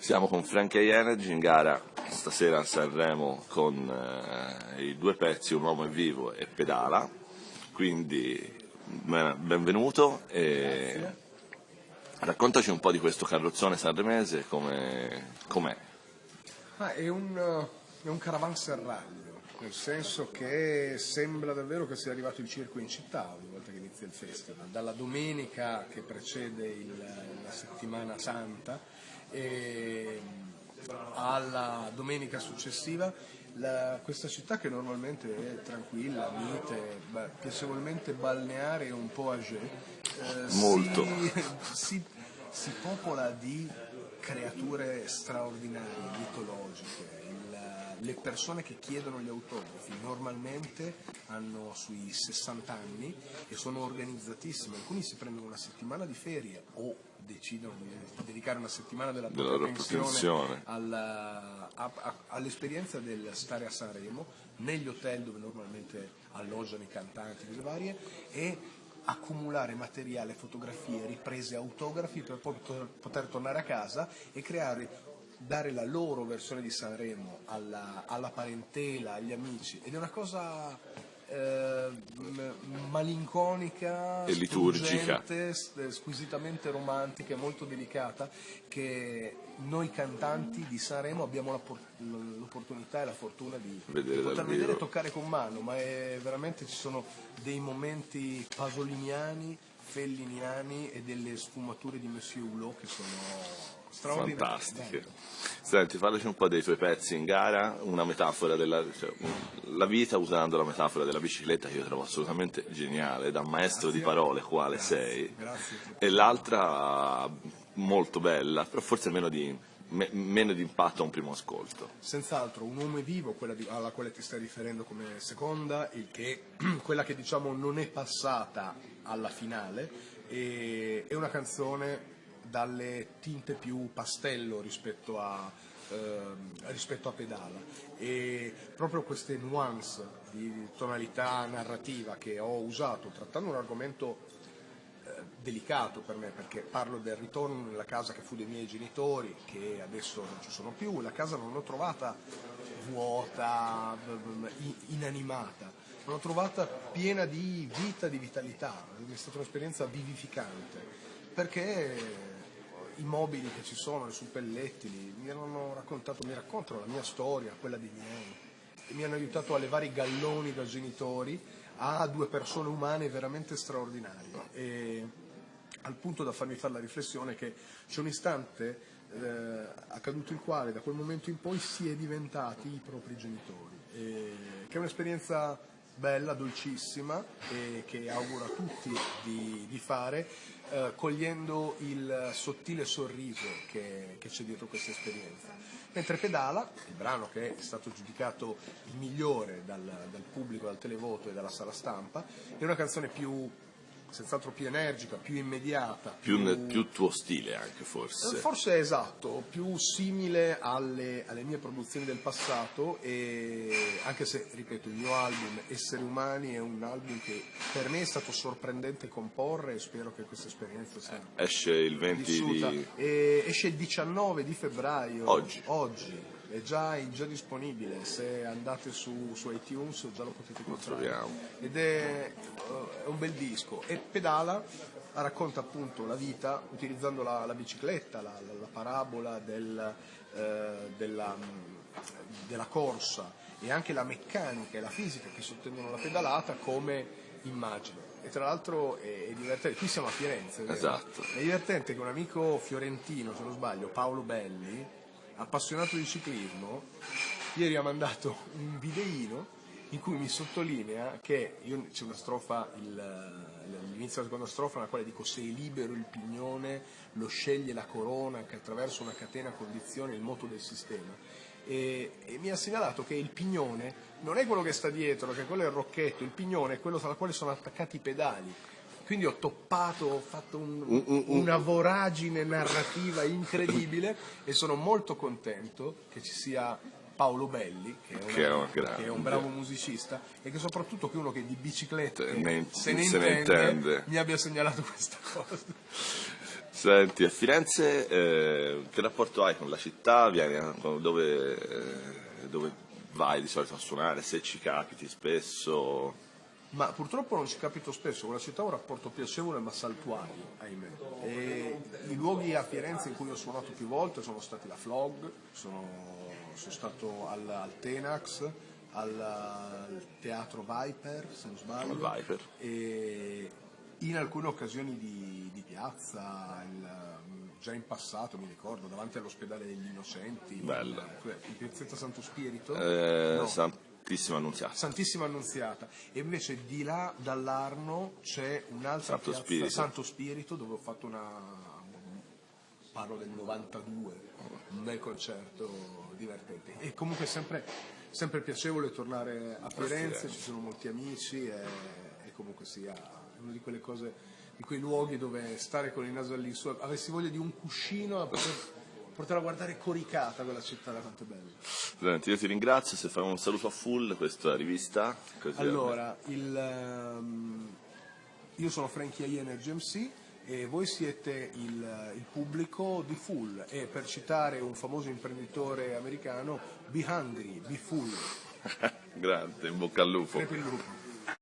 Siamo con Frankie Energy in gara. Stasera a Sanremo con eh, i due pezzi Un uomo è vivo e Pedala, quindi benvenuto e raccontaci un po' di questo carrozzone sanremese, com'è? Com ah, è, un, è un caravanserraglio, nel senso che sembra davvero che sia arrivato il circo in città ogni volta che inizia il festival, dalla domenica che precede il, la settimana santa e alla domenica successiva la, questa città che normalmente è tranquilla, mite, piacevolmente balneare e un po' âgé, eh, Molto. Si, si, si, popola di creature straordinarie, mitologiche. Le persone che chiedono gli autografi normalmente hanno sui 60 anni e sono organizzatissime, alcuni si prendono una settimana di ferie o decidono di dedicare una settimana della propria pensione all'esperienza del stare a Sanremo, negli hotel dove normalmente alloggiano i cantanti delle varie e accumulare materiale, fotografie, riprese, autografi per poi poter tornare a casa e creare dare la loro versione di Sanremo alla, alla parentela, agli amici. Ed è una cosa eh, malinconica e liturgica, squisitamente romantica e molto delicata che noi cantanti di Sanremo abbiamo l'opportunità e la fortuna di, vedere di poter vedere e toccare con mano, ma veramente ci sono dei momenti pasoliniani, felliniani e delle sfumature di Monsieur Hulot che sono fantastiche. Senti, parlaci un po' dei tuoi pezzi in gara, una metafora della cioè, la vita usando la metafora della bicicletta che io trovo assolutamente geniale, da maestro Grazie. di parole quale Grazie. sei, Grazie. e l'altra molto bella, però forse meno di, me, meno di impatto a un primo ascolto. Senz'altro, un uomo è vivo, quella di, alla quale ti stai riferendo come seconda, il che, quella che diciamo non è passata alla finale, e, è una canzone dalle tinte più pastello rispetto a, eh, rispetto a pedala. E proprio queste nuance di tonalità narrativa che ho usato trattando un argomento delicato per me perché parlo del ritorno nella casa che fu dei miei genitori che adesso non ci sono più, la casa non l'ho trovata vuota, inanimata, l'ho trovata piena di vita, di vitalità, è stata un'esperienza vivificante perché i mobili che ci sono, i suppellettili, mi hanno raccontato, mi raccontano la mia storia, quella dei miei, mi hanno aiutato a levare i galloni da genitori a due persone umane veramente straordinarie. E al punto da farmi fare la riflessione che c'è un istante eh, accaduto il quale da quel momento in poi si è diventati i propri genitori, e, che è un'esperienza bella, dolcissima e che auguro a tutti di, di fare, eh, cogliendo il sottile sorriso che, che c'è dietro questa esperienza. Mentre Pedala, il brano che è stato giudicato il migliore dal, dal pubblico, dal televoto e dalla sala stampa, è una canzone più senz'altro più energica, più immediata. Più, più, più, tuo stile anche forse. Eh, forse è esatto, più simile alle, alle, mie produzioni del passato e anche se, ripeto, il mio album Esseri Umani è un album che per me è stato sorprendente comporre e spero che questa esperienza sia Esce il 20 vissuta. di... E esce il 19 di febbraio. Oggi. Oggi è già, è già, disponibile, se andate su, su, iTunes già lo potete comprare. Ed è, uh, è, un bel disco. E Pedala racconta appunto la vita utilizzando la, la bicicletta, la, la, la parabola del, uh, della, della corsa e anche la meccanica e la fisica che sottendono la pedalata come immagine. E tra l'altro è, è divertente, qui siamo a Firenze, esatto. è divertente che un amico fiorentino, se non sbaglio, Paolo Belli, appassionato di ciclismo, ieri ha mandato un videino in cui mi sottolinea che c'è una strofa, l'inizio della seconda strofa nella quale dico se è libero il pignone lo sceglie la corona che attraverso una catena condiziona il moto del sistema. E, e, mi ha segnalato che il pignone non è quello che sta dietro, che quello è il rocchetto, il pignone è quello tra quale sono attaccati i pedali quindi ho toppato, ho fatto un, un, un, una voragine narrativa incredibile e sono molto contento che ci sia Paolo Belli, che è, Che è una- un grande. che è un bravo musicista e che soprattutto che uno che di biciclette Ne- se, ne, se ne intende, intende. mi abbia segnalato questa cosa. Senti, a Firenze eh, che rapporto hai con la città? Vieni a- dove, eh, dove vai di solito a suonare? Se ci capiti spesso? Ma purtroppo non ci capito spesso, con la città ho un rapporto piacevole ma saltuario, ahimè. E I luoghi a Firenze in cui ho suonato più volte sono stati la Flog, sono, sono stato al, al Tenax, al, al Teatro Viper, se non sbaglio. E in alcune occasioni di, di piazza, il- già in passato mi ricordo, davanti all'ospedale degli Innocenti, Bella. in, in Piazzetta Santo Spirito. Eh, No. Santissima Annunziata. Santissima Annunziata e invece di là dall'Arno c'è un'altra Santo piazza Spirito. Santo Spirito dove ho fatto una parlo del 92 un bel concerto divertente e comunque è sempre, sempre piacevole tornare a Firenze ci sono molti amici e, e comunque sia è una di quelle cose di quei luoghi dove stare con il naso all'insù avessi voglia di un cuscino a poter, poterla guardare coricata quella città da quanto è bella Senti, io ti ringrazio, se fai un saluto a full questa rivista. Allora, il, ehm, io sono Frankie Energy MC e voi siete il, il pubblico di Full e per citare un famoso imprenditore americano, be hungry, be full. Grande, in bocca al lupo.